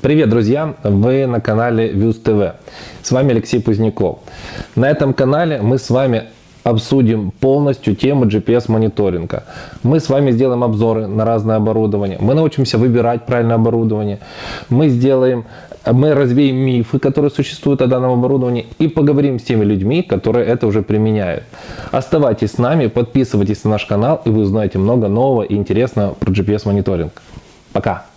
Привет, друзья! Вы на канале Views TV. С вами Алексей Пузняков. На этом канале мы с вами обсудим полностью тему GPS-мониторинга. Мы с вами сделаем обзоры на разное оборудование. Мы научимся выбирать правильное оборудование. Мы сделаем, мы развеем мифы, которые существуют о данном оборудовании и поговорим с теми людьми, которые это уже применяют. Оставайтесь с нами, подписывайтесь на наш канал и вы узнаете много нового и интересного про GPS-мониторинг. Пока!